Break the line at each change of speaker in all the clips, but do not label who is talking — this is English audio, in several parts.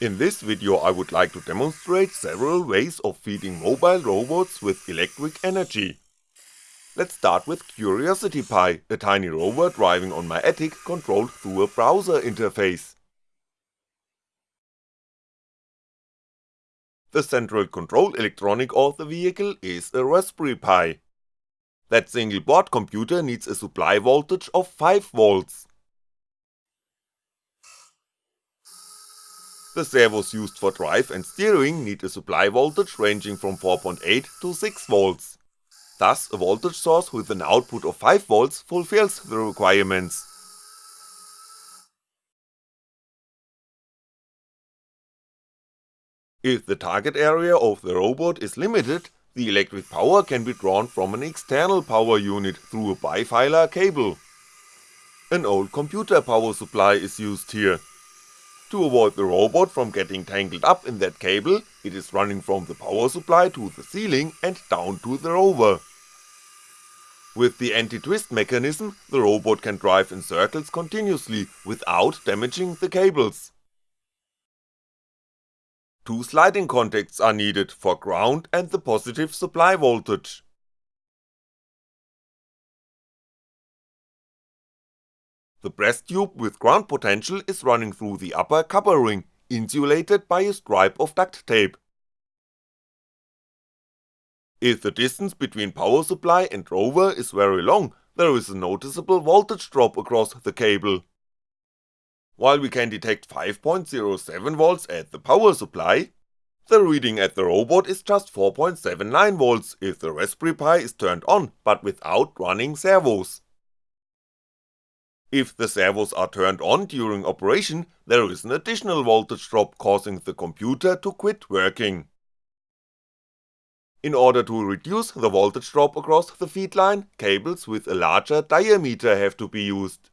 In this video I would like to demonstrate several ways of feeding mobile robots with electric energy. Let's start with Curiosity Pi, a tiny rover driving on my attic controlled through a browser interface. The central control electronic of the vehicle is a Raspberry Pi. That single board computer needs a supply voltage of 5V. The servos used for drive and steering need a supply voltage ranging from 4.8 to 6V. Thus a voltage source with an output of 5V fulfills the requirements. If the target area of the robot is limited, the electric power can be drawn from an external power unit through a bifilar cable. An old computer power supply is used here, to avoid the robot from getting tangled up in that cable, it is running from the power supply to the ceiling and down to the rover. With the anti-twist mechanism, the robot can drive in circles continuously without damaging the cables. Two sliding contacts are needed for ground and the positive supply voltage. The breast tube with ground potential is running through the upper cover ring, insulated by a stripe of duct tape. If the distance between power supply and rover is very long, there is a noticeable voltage drop across the cable. While we can detect 5.07V at the power supply, the reading at the robot is just 4.79V if the Raspberry Pi is turned on but without running servos. If the servos are turned on during operation, there is an additional voltage drop causing the computer to quit working. In order to reduce the voltage drop across the feed line, cables with a larger diameter have to be used.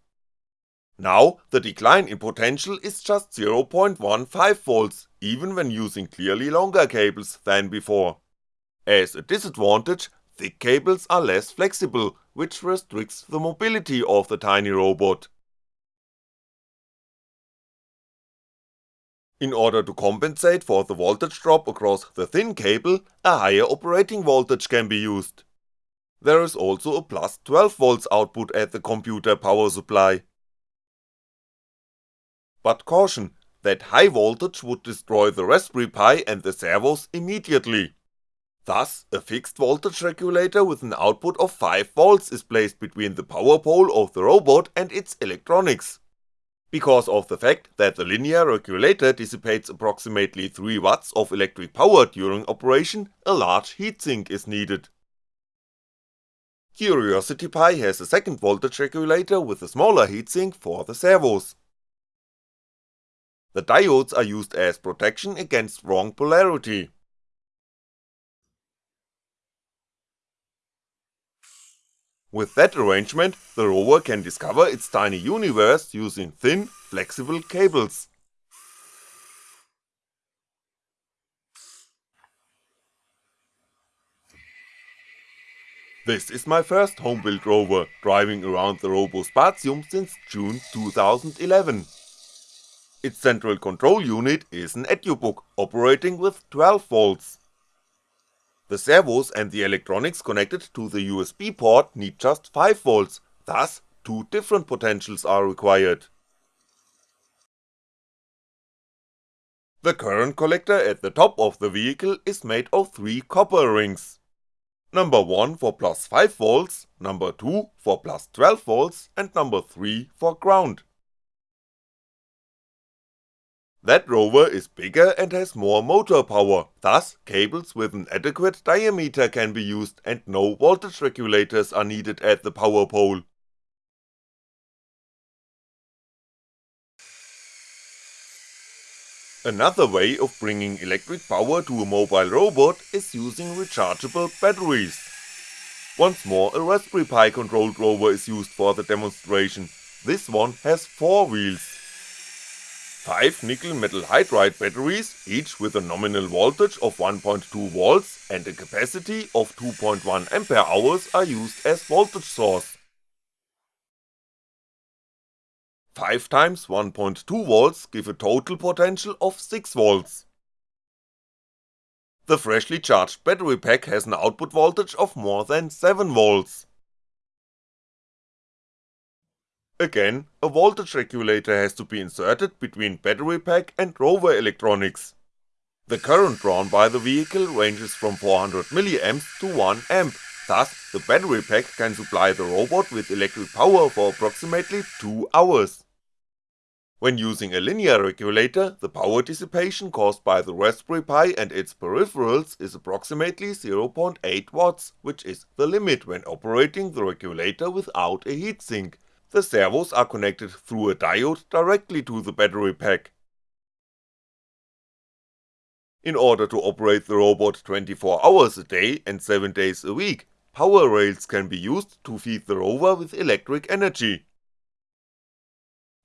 Now, the decline in potential is just 0.15V, even when using clearly longer cables than before. As a disadvantage, thick cables are less flexible, which restricts the mobility of the tiny robot. In order to compensate for the voltage drop across the thin cable, a higher operating voltage can be used. There is also a plus 12V output at the computer power supply. But caution, that high voltage would destroy the Raspberry Pi and the servos immediately. Thus, a fixed voltage regulator with an output of 5V is placed between the power pole of the robot and its electronics. Because of the fact that the linear regulator dissipates approximately 3W of electric power during operation, a large heatsink is needed. Curiosity Pi has a second voltage regulator with a smaller heatsink for the servos. The diodes are used as protection against wrong polarity. With that arrangement, the rover can discover its tiny universe using thin, flexible cables. This is my first home-built rover, driving around the RoboSpatium since June 2011. Its central control unit is an EduBook, operating with 12V. The servos and the electronics connected to the USB port need just 5V, thus two different potentials are required. The current collector at the top of the vehicle is made of three copper rings. Number 1 for plus 5V, number 2 for plus 12V and number 3 for ground. That rover is bigger and has more motor power, thus cables with an adequate diameter can be used and no voltage regulators are needed at the power pole. Another way of bringing electric power to a mobile robot is using rechargeable batteries. Once more a Raspberry Pi controlled rover is used for the demonstration, this one has 4 wheels. 5 nickel metal hydride batteries, each with a nominal voltage of 1.2V and a capacity of 2.1Ah are used as voltage source. 5 times 1.2V give a total potential of 6V. The freshly charged battery pack has an output voltage of more than 7V. Again, a voltage regulator has to be inserted between battery pack and rover electronics. The current drawn by the vehicle ranges from 400mA to 1A, thus the battery pack can supply the robot with electric power for approximately 2 hours. When using a linear regulator, the power dissipation caused by the Raspberry Pi and its peripherals is approximately 0.8W, which is the limit when operating the regulator without a heatsink, the servos are connected through a diode directly to the battery pack. In order to operate the robot 24 hours a day and 7 days a week, power rails can be used to feed the rover with electric energy.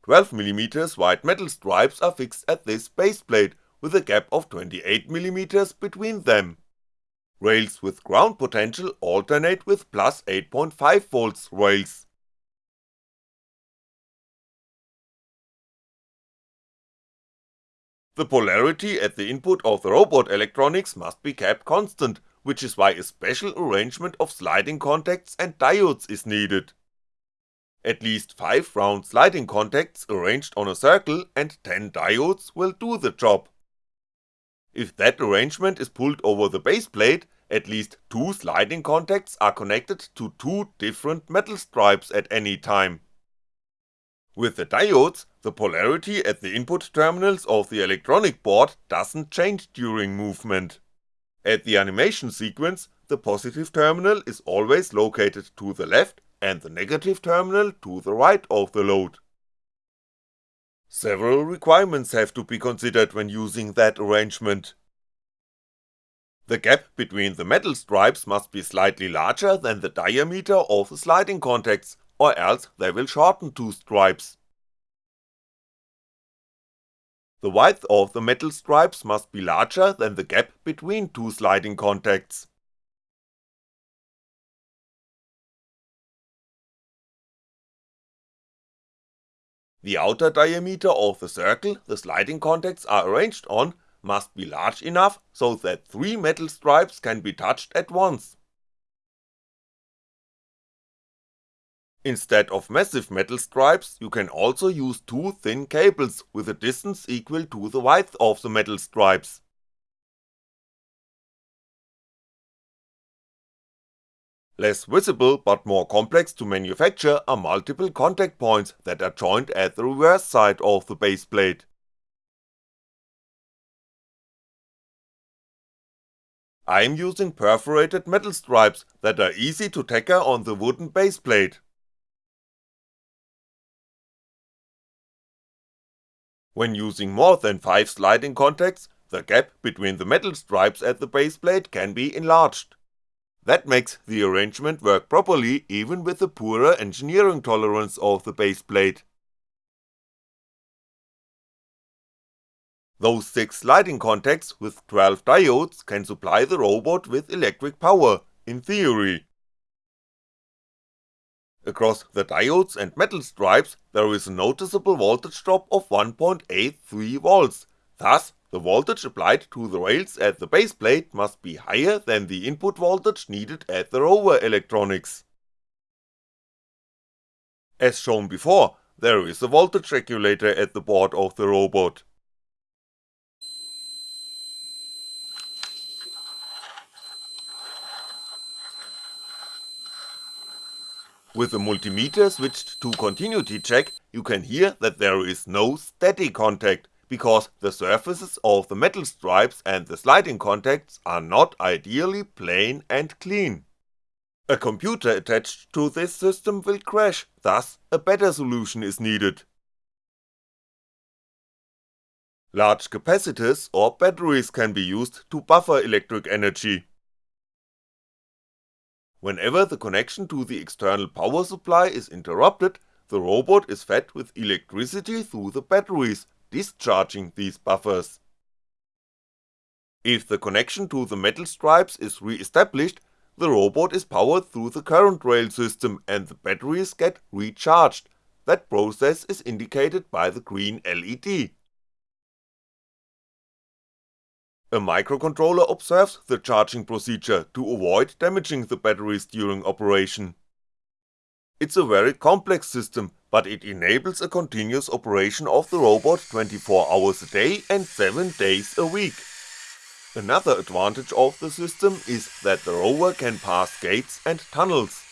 12mm white metal stripes are fixed at this baseplate, with a gap of 28mm between them. Rails with ground potential alternate with plus 8.5V rails. The polarity at the input of the robot electronics must be kept constant, which is why a special arrangement of sliding contacts and diodes is needed. At least 5 round sliding contacts arranged on a circle and 10 diodes will do the job. If that arrangement is pulled over the baseplate, at least 2 sliding contacts are connected to two different metal stripes at any time. With the diodes, the polarity at the input terminals of the electronic board doesn't change during movement. At the animation sequence, the positive terminal is always located to the left and the negative terminal to the right of the load. Several requirements have to be considered when using that arrangement. The gap between the metal stripes must be slightly larger than the diameter of the sliding contacts or else they will shorten two stripes. The width of the metal stripes must be larger than the gap between two sliding contacts. The outer diameter of the circle the sliding contacts are arranged on must be large enough so that three metal stripes can be touched at once. Instead of massive metal stripes, you can also use two thin cables with a distance equal to the width of the metal stripes. Less visible but more complex to manufacture are multiple contact points that are joined at the reverse side of the baseplate. I'm using perforated metal stripes that are easy to tacker on the wooden baseplate. When using more than 5 sliding contacts, the gap between the metal stripes at the baseplate can be enlarged. That makes the arrangement work properly even with the poorer engineering tolerance of the baseplate. Those 6 sliding contacts with 12 diodes can supply the robot with electric power, in theory, Across the diodes and metal stripes there is a noticeable voltage drop of 1.83V, thus the voltage applied to the rails at the baseplate must be higher than the input voltage needed at the rover electronics. As shown before, there is a voltage regulator at the board of the robot. With the multimeter switched to continuity check, you can hear that there is no steady contact, because the surfaces of the metal stripes and the sliding contacts are not ideally plain and clean. A computer attached to this system will crash, thus a better solution is needed. Large capacitors or batteries can be used to buffer electric energy. Whenever the connection to the external power supply is interrupted, the robot is fed with electricity through the batteries, discharging these buffers. If the connection to the metal stripes is re-established, the robot is powered through the current rail system and the batteries get recharged, that process is indicated by the green LED. A microcontroller observes the charging procedure to avoid damaging the batteries during operation. It's a very complex system, but it enables a continuous operation of the robot 24 hours a day and 7 days a week. Another advantage of the system is that the rover can pass gates and tunnels.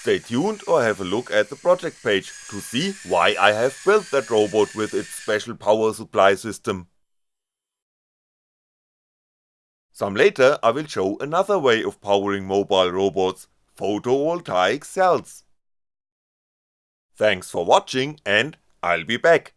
Stay tuned or have a look at the project page to see why I have built that robot with its special power supply system. Some later I will show another way of powering mobile robots, photovoltaic cells. Thanks for watching and I'll be back.